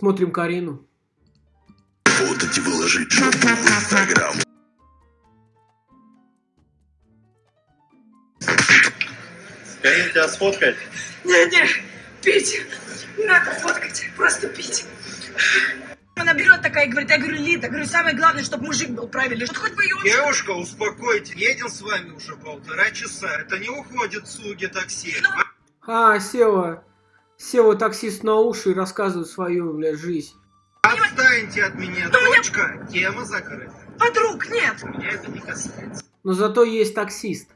Смотрим Карину. Работать и выложить жопу в Инстаграм. Карин, тебя сфоткать? Не-не, пить. Не надо фоткать, просто пить. Она берет такая и говорит, я говорю, Лида, говорю, самое главное, чтобы мужик был правильный. Вот хоть бы ее... Девушка, успокойтесь. Едем с вами уже полтора часа. Это не уходит слуги такси. А, села. Села таксист на уши и рассказывает свою, блядь, жизнь. Отстаньте от меня, дочка. Тема закрыта. Подруг нет. Меня это не касается. Но зато есть таксист.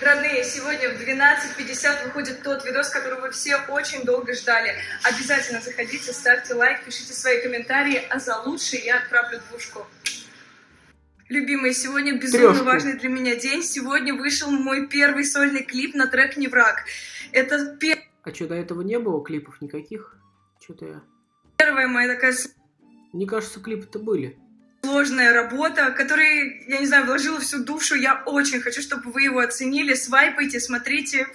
Родные, сегодня в 12.50 выходит тот видос, который вы все очень долго ждали. Обязательно заходите, ставьте лайк, пишите свои комментарии, а за лучший я отправлю двушку. Любимые, сегодня безумно Трёшку. важный для меня день. Сегодня вышел мой первый сольный клип на трек «Не враг». Это А что, до этого не было клипов никаких? Что-то я... первая моя такая Мне кажется, клипы-то были. сложная работа, которой, я не знаю, вложила всю душу. Я очень хочу, чтобы вы его оценили. Свайпайте, смотрите.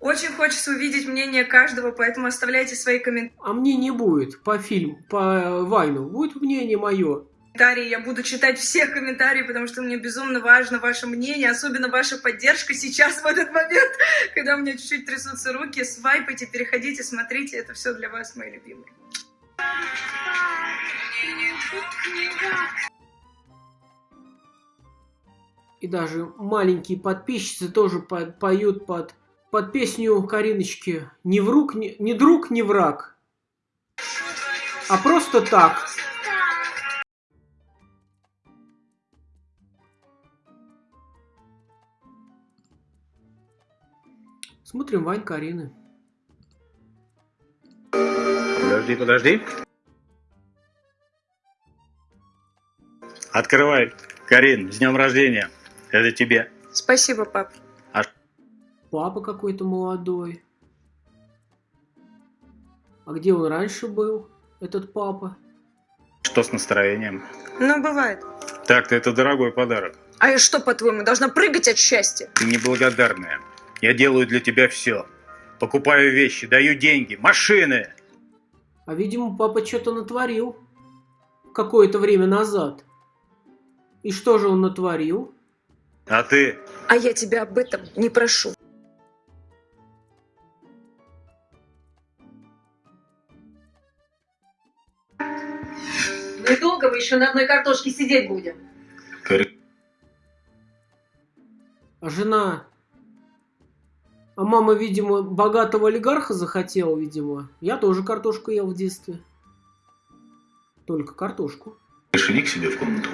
Очень хочется увидеть мнение каждого, поэтому оставляйте свои комментарии. А мне не будет по фильму, по Вайну. Будет мнение мое. Я буду читать все комментарии, потому что мне безумно важно ваше мнение, особенно ваша поддержка сейчас, в этот момент, когда у меня чуть-чуть трясутся руки. Свайпайте, переходите, смотрите. Это все для вас, мои любимые. И даже маленькие подписчицы тоже по- поют под, под песню Кариночки «Не, вруг, не, не друг, не враг». А просто так. Смотрим Вань Карины. Подожди, подожди. Открывай. Карин, с днем рождения. Это тебе. Спасибо, пап. Папа какой-то молодой. А где он раньше был, этот папа? Что с настроением? Ну, бывает. Так-то это дорогой подарок. А я что, по-твоему, должна прыгать от счастья? Ты неблагодарная. Я делаю для тебя все. Покупаю вещи, даю деньги, машины. А, видимо, папа что-то натворил какое-то время назад. И что же он натворил? А ты? А я тебя об этом не прошу. Ну и долго мы еще на одной картошке сидеть будем? А жена? А мама, видимо, богатого олигарха захотела, видимо. Я тоже картошку ел в детстве. Только картошку. К себе в комнату.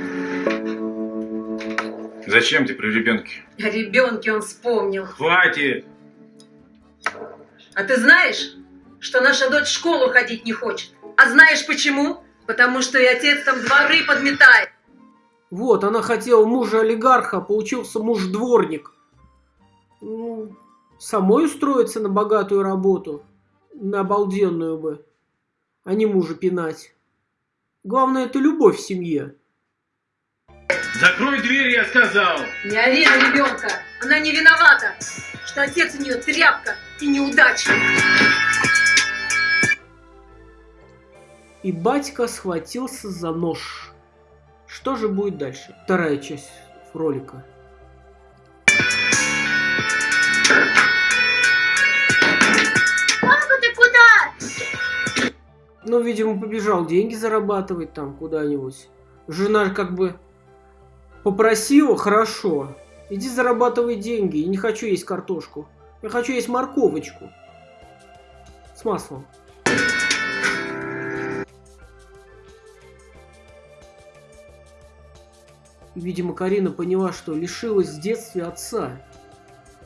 зачем ты при ребенке? О ребенке он вспомнил. Хватит! А ты знаешь, что наша дочь в школу ходить не хочет? А знаешь почему? Потому что и отец там дворы подметает. Вот, она хотела мужа олигарха, а получился муж-дворник. Ну, самой устроиться на богатую работу, на обалденную бы, а не мужа пинать. Главное, это любовь в семье. Закрой дверь, я сказал! Не ори на ребенка. Она не виновата, что отец у нее тряпка и неудачник. И батька схватился за нож. Что же будет дальше? Вторая часть ролика. Ну, видимо, побежал деньги зарабатывать там куда-нибудь. Жена как бы попросила, хорошо, иди зарабатывай деньги. Я не хочу есть картошку. Я хочу есть морковочку. С маслом. И, видимо, Карина поняла, что лишилась в детстве отца.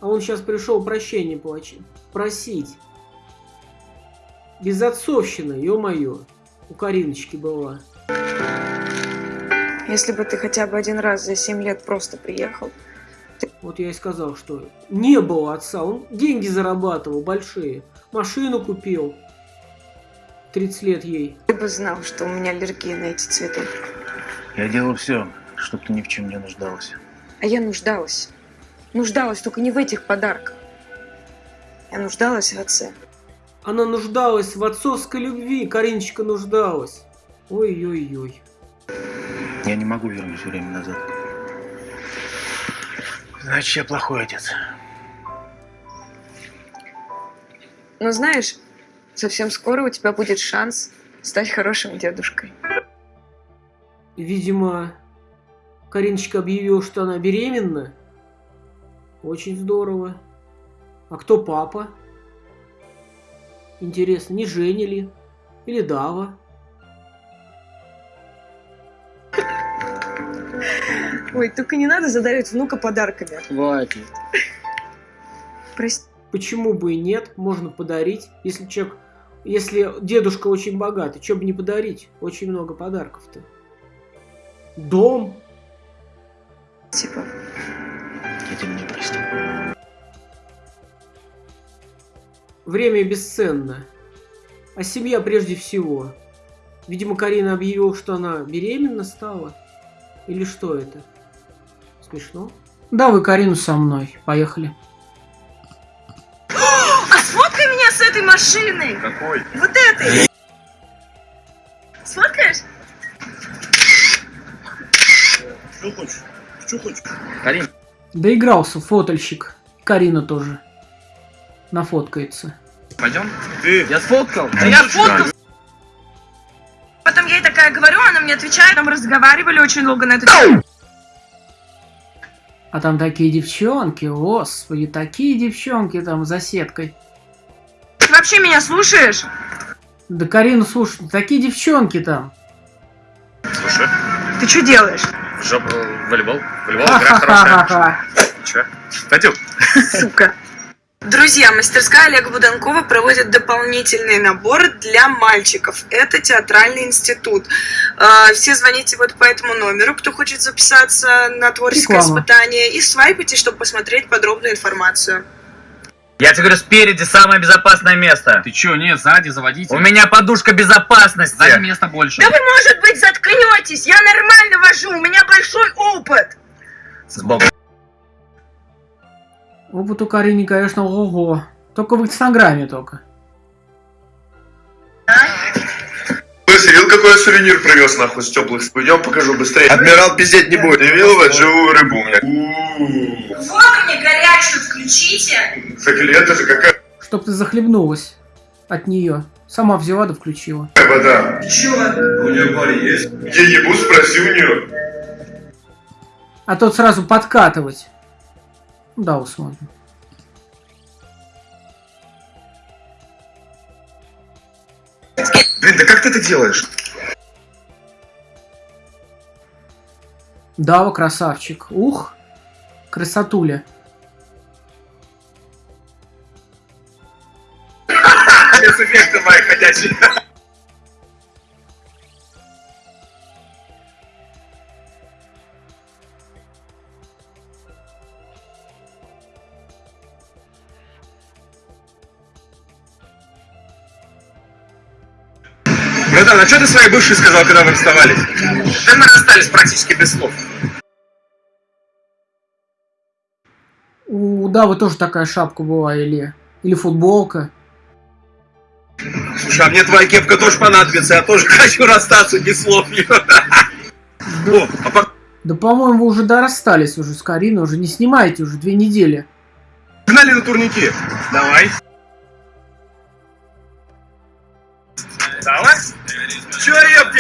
А он сейчас пришел прощения плачи- просить. Безотцовщина, ё-моё. У Кариночки была. Если бы ты хотя бы один раз за 7 лет просто приехал, Вот я и сказал, что не было отца. Он деньги зарабатывал большие. Машину купил. 30 лет ей. ты бы знал, что у меня аллергия на эти цветы. Я делал все, чтобы ты ни в чем не нуждалась. А я нуждалась. Нуждалась только не в этих подарках. Я нуждалась в отце. Она нуждалась в отцовской любви, Кариночка нуждалась. Ой-ой-ой. Я не могу вернуть время назад. Значит, я плохой отец. Но знаешь, совсем скоро у тебя будет шанс стать хорошим дедушкой. Видимо, Кариночка объявила, что она беременна. Очень здорово. А кто папа? Интересно, не Женя ли? Или Дава? Ой, только не надо задарить внука подарками. Хватит. Прости. Почему бы и нет? Можно подарить. Если человек... Если дедушка очень богатый, что бы не подарить? Очень много подарков-то. Дом. Типа, Я тебя не простил. Время бесценно. А семья прежде всего. Видимо, Карина объявила, что она беременна стала. Или что это? Смешно? Да, вы Карину со мной. Поехали. А сфоткай меня с этой машиной! Какой? Вот этой! Сфоткаешь? Что хочешь? Что хочешь? Доигрался фотольщик. Карина тоже. Нафоткается. Пойдем? Ты. Я сфоткал. Да я фоткал! Потом я ей такая говорю, она мне отвечает, мы разговаривали очень долго на эту тему. А там такие девчонки, господи, такие девчонки там за сеткой. Ты вообще меня слушаешь? Да Карину, слушай, такие девчонки там. Слушай, Ты что делаешь? жоп, волейбол. Волейбол игра хорошая. Че? Пойдем. Сука. Друзья, мастерская Олега Буданкова проводит дополнительный набор для мальчиков. Это театральный институт. Э, Все звоните вот по этому номеру, кто хочет записаться на творческое Реклама. испытание, и свайпайте, чтобы посмотреть подробную информацию. Я тебе говорю, спереди самое безопасное место. Ты чё, нет, сзади заводите. У меня подушка безопасности. Сзади места больше. Да вы, может быть, заткнетесь! Я нормально вожу, у меня большой опыт! Сбоку. Опыт у Карины, конечно, ого. Только в инстаграме только. Слышь, видел, какой я сувенир привез нахуй с теплых спин? Идем покажу быстрее. Адмирал пиздеть не будет. Ты видел вот живую рыбу у меня? У-у-у. Воду мне горячую включите! Так или это же какая Чтоб ты захлебнулась от нее. Сама взяла да включила. вода? Чё? У нее парень есть? Я ебу, спроси у нее. А тот сразу подкатывать. Да, усмотрим. Блин, да как ты это делаешь? Дава, красавчик. Ух, красотуля. Спецэффекты мои ходячие. Братан, а что ты своей бывшей сказал, когда вы расставались? Да мы расстались практически без слов. У Давы тоже такая шапка была, или, или футболка. Слушай, а мне твоя кепка тоже понадобится, я тоже хочу расстаться без слов. О, а по- Да, по-моему, вы уже да расстались уже с Кариной, уже не снимаете уже две недели. погнали на турнике. Давай. Давай.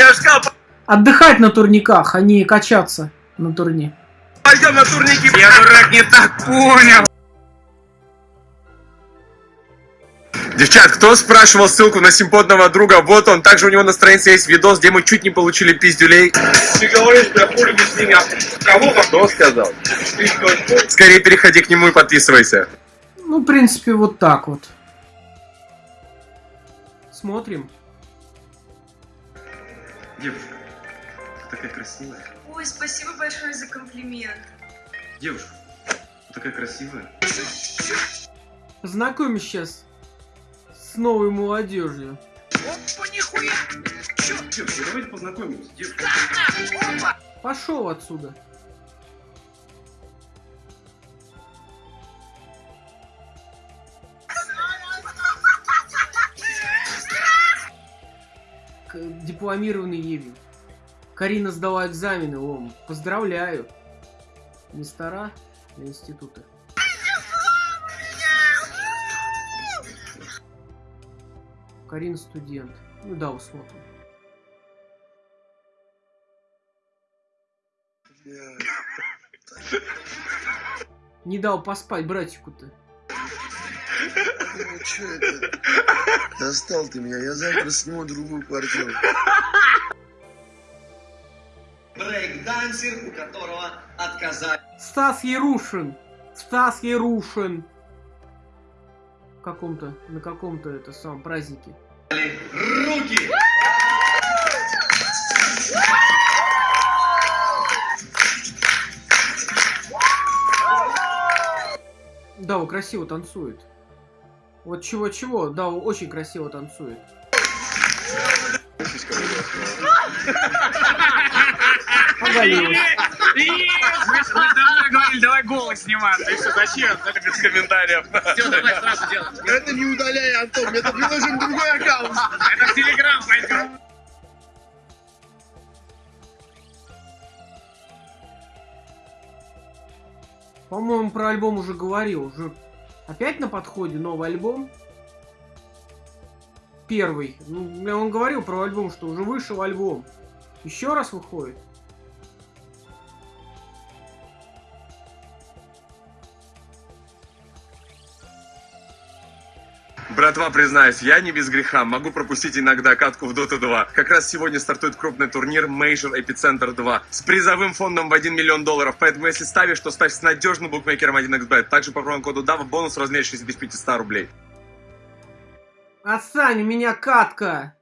Я ж сказал, Отдыхать на турниках, а не качаться на турне. пойдем на турники. Я, дурак, не так понял. Девчат, кто спрашивал ссылку на симпотного друга? Вот он. Также у него на странице есть видос, где мы чуть не получили пиздюлей. Ты говоришь, я хули без меня. Кого Кто сказал? Скорее переходи к нему и подписывайся. Ну, в принципе, вот так вот. Смотрим. Девушка, ты такая красивая. Ой, спасибо большое за комплимент. Девушка, ты такая красивая. Познакомь сейчас с новой молодежью. Опа, нихуя! Девушка, давайте познакомимся. Девушка. Пошел отсюда. Дипломированный Евень. Карина сдала экзамены, Ом. Поздравляю. Мастера для института. Карина студент. Ну да, усмотрим. Не дал поспать братику-то. Ну? Достал ты меня, я завтра сниму другую квартиру. Брейк-дансер, у которого отказали. Стас Ярушин. Стас Ярушин. В каком-то, на каком-то это самом празднике. Руки! Да, он красиво танцует. Вот чего-чего, да, очень красиво танцует. Оголилась. Мы говорили, давай голос снимать. Ты что, зачем? Это без комментариев. Все, давай сразу делаем. Это не удаляй, Антон, мне тут нужен другой аккаунт. Это в Телеграм пойдем. По-моему, про альбом уже говорил. Уже опять на подходе новый альбом. Первый. Ну, вам говорил про альбом, что уже вышел альбом. Еще раз выходит. Братва, признаюсь, я не без греха, могу пропустить иногда катку в Dota 2. Как раз сегодня стартует крупный турнир Major Epicenter 2 с призовым фондом в 1 миллион долларов. Поэтому если ставишь, то ставь с надежным букмекером 1xbet. Также по промокоду DAVA бонус в размере 6500 рублей. Отстань, у меня катка.